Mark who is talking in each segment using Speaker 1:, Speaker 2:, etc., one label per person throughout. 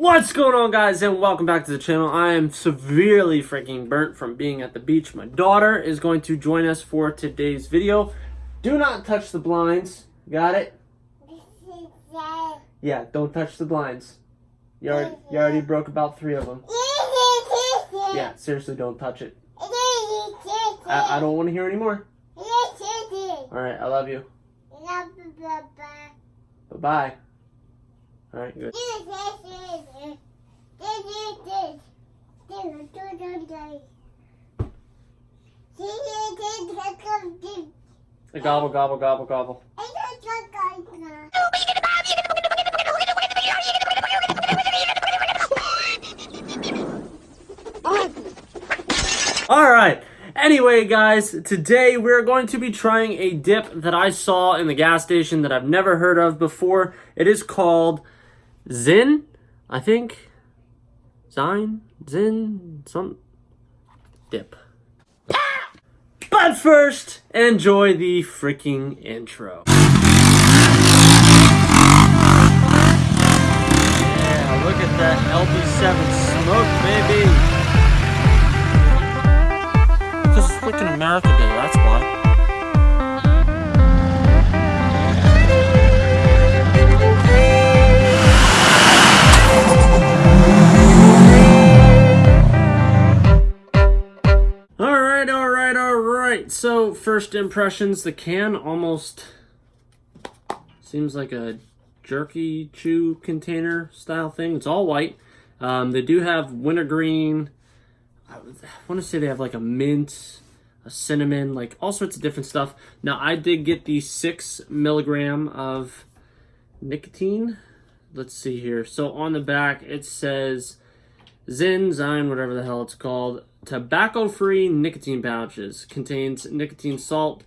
Speaker 1: What's going on guys and welcome back to the channel. I am severely freaking burnt from being at the beach. My daughter is going to join us for today's video. Do not touch the blinds. Got it? Yeah, don't touch the blinds. You already, you already broke about three of them. Yeah, seriously, don't touch it. I, I don't want to hear anymore. Alright, I love you. Bye-bye. Alright, good. Gobble, gobble, gobble, gobble. Alright, anyway guys, today we're going to be trying a dip that I saw in the gas station that I've never heard of before. It is called Zyn, I think. Zine? Zyn? Some dip. But first, enjoy the freaking intro. Yeah, look at that LB7 smoke, baby. Because it's freaking America Day, that's why. First impressions, the can almost seems like a jerky chew container style thing. It's all white. Um, they do have wintergreen, I want to say they have like a mint, a cinnamon, like all sorts of different stuff. Now, I did get the six milligram of nicotine. Let's see here. So on the back, it says Zyn, Zine, whatever the hell it's called, tobacco-free nicotine pouches. Contains nicotine salt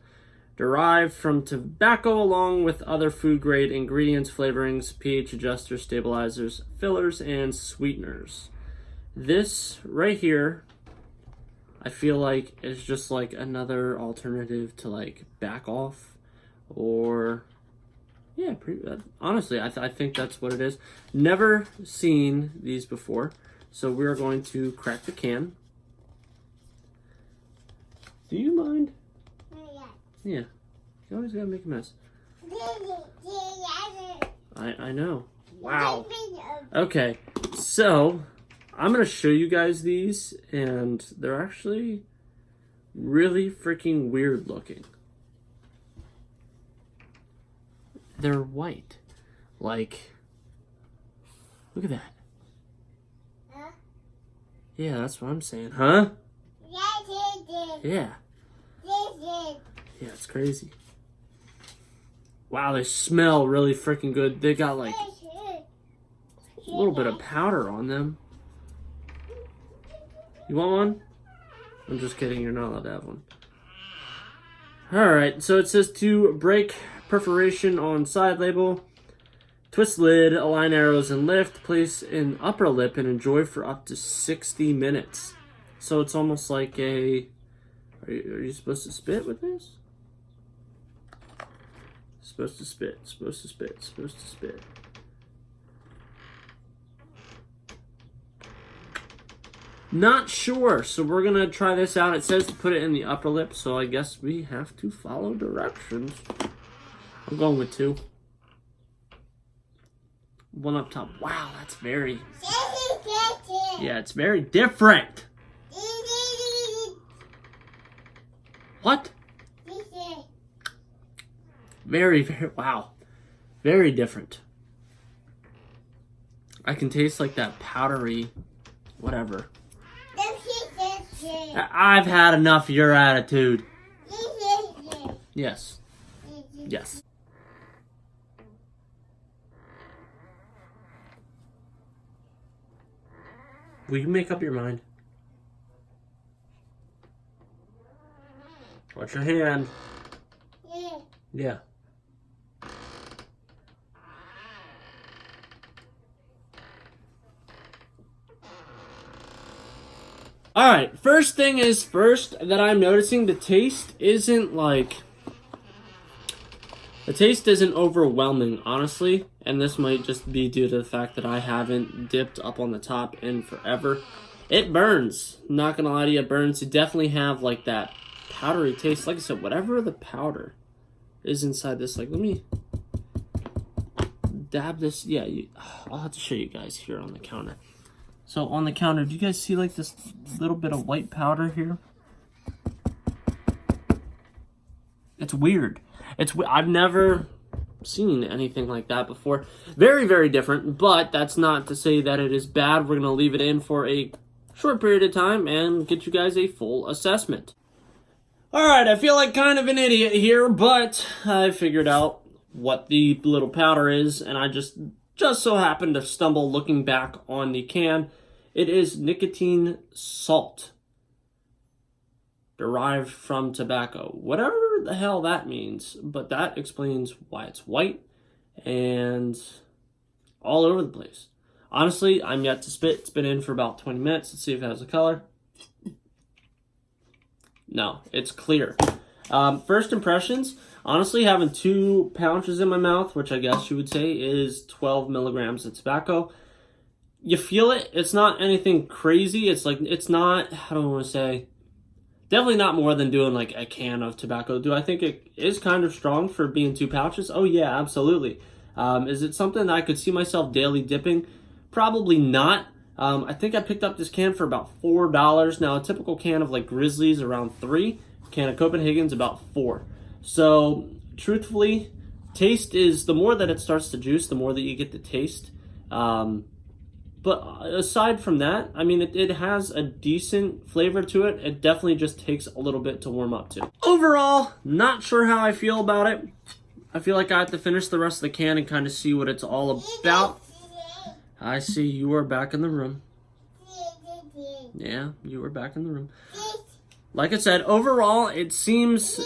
Speaker 1: derived from tobacco along with other food-grade ingredients, flavorings, pH adjusters, stabilizers, fillers, and sweeteners. This right here I feel like it's just like another alternative to like back off or yeah, pretty, uh, honestly, I, th I think that's what it is. Never seen these before, so we're going to crack the can. Do you mind? Yeah. You always gotta make a mess. I, I know. Wow. Okay, so I'm going to show you guys these, and they're actually really freaking weird looking. They're white. Like, look at that. Huh? Yeah, that's what I'm saying. Huh? Yeah. Yeah, it's crazy. Wow, they smell really freaking good. They got like a little bit of powder on them. You want one? I'm just kidding, you're not allowed to have one. Alright, so it says to break perforation on side label, twist lid, align arrows and lift, place in upper lip and enjoy for up to 60 minutes. So it's almost like a... Are you, are you supposed to spit with this? Supposed to spit, supposed to spit, supposed to spit. Not sure, so we're gonna try this out. It says to put it in the upper lip, so I guess we have to follow directions. I'm going with two. One up top. Wow, that's very... Yeah, it's very different. What? Very, very, wow. Very different. I can taste like that powdery, whatever. I've had enough of your attitude. Yes. Yes. Will you make up your mind? Watch your hand. Yeah. Yeah. Alright, first thing is first that I'm noticing the taste isn't like... The taste isn't overwhelming, honestly. and this might just be due to the fact that I haven't dipped up on the top in forever. It burns. Not gonna lie to you, it burns. You definitely have like that powdery taste. Like I said, whatever the powder is inside this, like let me dab this. Yeah, you, I'll have to show you guys here on the counter. So on the counter, do you guys see like this little bit of white powder here? It's weird. It's I've never seen anything like that before. Very, very different, but that's not to say that it is bad. We're going to leave it in for a short period of time and get you guys a full assessment. Alright, I feel like kind of an idiot here, but I figured out what the little powder is, and I just just so happened to stumble looking back on the can. It is nicotine salt derived from tobacco. Whatever the hell that means, but that explains why it's white and all over the place. Honestly, I'm yet to spit. It's been in for about 20 minutes. Let's see if it has a color. No, it's clear. Um, first impressions, honestly, having two pouches in my mouth, which I guess you would say is 12 milligrams of tobacco, you feel it. It's not anything crazy. It's like, it's not, how do I want to say, definitely not more than doing like a can of tobacco. Do I think it is kind of strong for being two pouches? Oh yeah, absolutely. Um, is it something I could see myself daily dipping? Probably not. Um, I think I picked up this can for about four dollars. Now a typical can of like Grizzlies around three can of Copenhagen's about four. So truthfully, taste is the more that it starts to juice, the more that you get the taste. Um, but aside from that, I mean, it, it has a decent flavor to it. It definitely just takes a little bit to warm up to. Overall, not sure how I feel about it. I feel like I have to finish the rest of the can and kind of see what it's all about. I see you are back in the room. Yeah, you are back in the room. Like I said, overall, it seems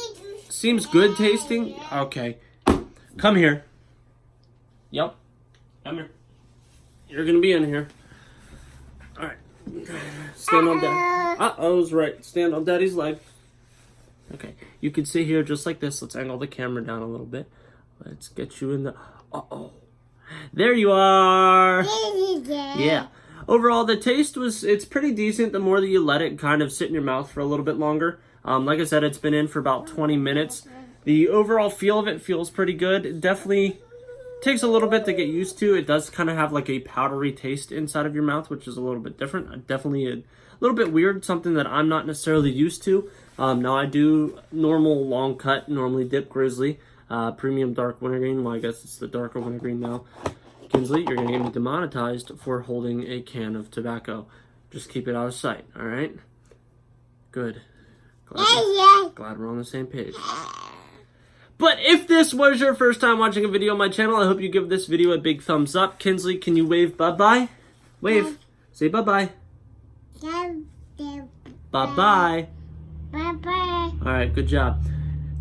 Speaker 1: seems good tasting. Okay. Come here. Yep. Come here. You're gonna be in here. Alright. Stand on dad. Uh oh, was right. Stand on daddy's leg. Okay. You can sit here just like this. Let's angle the camera down a little bit. Let's get you in the uh oh. There you are. Yeah overall, the taste was, it's pretty decent the more that you let it kind of sit in your mouth for a little bit longer. Um, like I said, it's been in for about 20 minutes. The overall feel of it feels pretty good. It definitely takes a little bit to get used to. It does kind of have like a powdery taste inside of your mouth, which is a little bit different. Uh, definitely a little bit weird, something that I'm not necessarily used to. Um, now I do normal long cut, normally dip grizzly, uh, premium dark wintergreen. Well, I guess it's the darker wintergreen now. Kinsley, you're going to get me demonetized for holding a can of tobacco. Just keep it out of sight, all right? Good. Glad, glad we're on the same page. But if this was your first time watching a video on my channel, I hope you give this video a big thumbs up. Kinsley, can you wave bye-bye? Wave. Say bye-bye. Bye-bye. Bye-bye. All right, good job.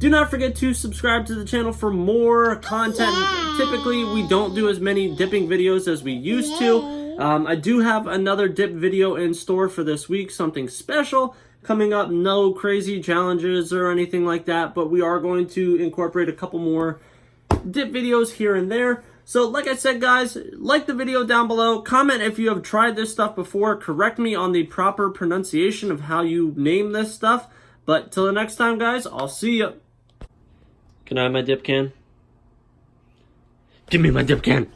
Speaker 1: Do not forget to subscribe to the channel for more content. Typically, we don't do as many dipping videos as we used to. Um, I do have another dip video in store for this week, something special coming up. No crazy challenges or anything like that, but we are going to incorporate a couple more dip videos here and there. So like I said, guys, like the video down below. Comment if you have tried this stuff before. Correct me on the proper pronunciation of how you name this stuff. But till the next time, guys, I'll see you. Can I have my dip can? Give me my dip can.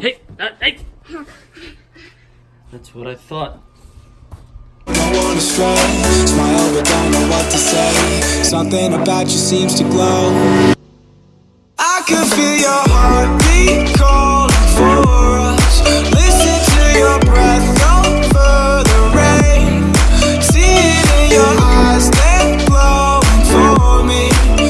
Speaker 1: Hey, uh, hey. That's what I thought. Something about you seems to glow I can feel your heartbeat